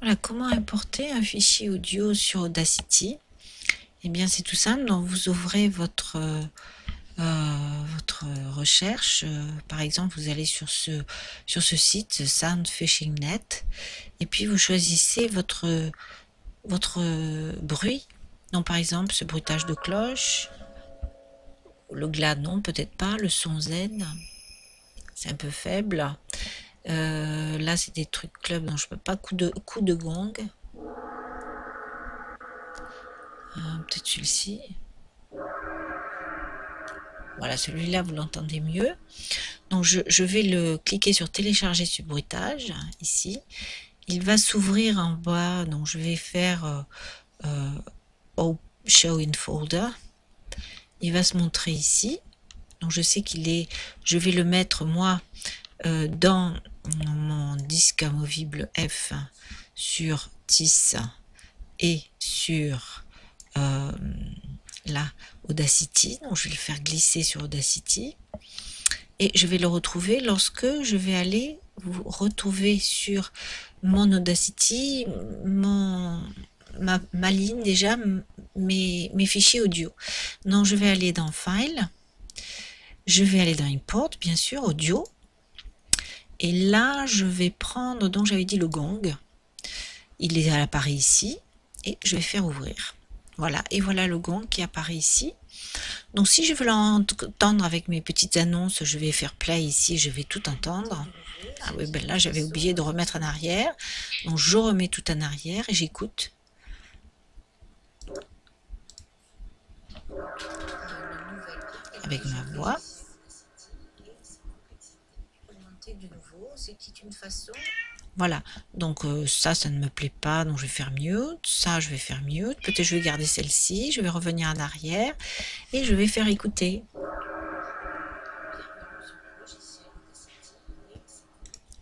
Voilà, comment importer un fichier audio sur Audacity? Eh bien, c'est tout simple. Donc, vous ouvrez votre, euh, votre recherche. Euh, par exemple, vous allez sur ce, sur ce site, Soundfishing.net, et puis vous choisissez votre, votre bruit. Donc, par exemple, ce bruitage de cloche. Le glas, non, peut-être pas. Le son zen, c'est un peu faible. Euh, là, c'est des trucs club, donc je peux pas coup de, coup de gong. Euh, peut-être celui-ci. Voilà, celui-là, vous l'entendez mieux. Donc, je, vais le cliquer sur télécharger ce bruitage, ici. Il va s'ouvrir en bas, donc je vais faire euh, Show in Folder. Il va se montrer ici. Donc, je sais qu'il est... Je vais le mettre, moi, dans mon disque amovible F sur TIS et sur euh, la Audacity. Donc je vais le faire glisser sur Audacity. Et je vais le retrouver lorsque je vais aller vous retrouver sur mon Audacity, mon, ma, ligne déjà, mes, mes fichiers audio. Donc je vais aller dans File, je vais aller dans Import, bien sûr, Audio, et là, je vais prendre, donc j'avais dit le gong. Il est à l'appareil ici. Et je vais faire ouvrir. Voilà, et voilà le gong qui apparaît ici. Donc si je veux l'entendre avec mes petites annonces, je vais faire play ici, je vais tout entendre. Ah oui, ben là j'avais oublié de remettre en arrière. Donc je remets tout en arrière et j'écoute. Avec ma voix. Voilà, donc euh, ça, ça ne me plaît pas, donc je vais faire mute. Ça, je vais faire mute. Peut-être je vais garder celle-ci, je vais revenir en arrière et je vais faire écouter.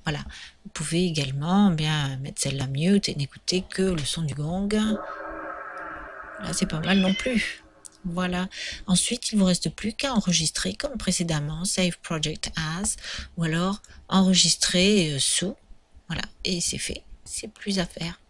Voilà, vous pouvez également bien mettre celle-là mute et n'écouter que le son du gong. Là, c'est pas mal non plus. Voilà. Ensuite, il ne vous reste plus qu'à enregistrer comme précédemment, Save Project As, ou alors enregistrer euh, sous. Voilà. Et c'est fait. C'est plus à faire.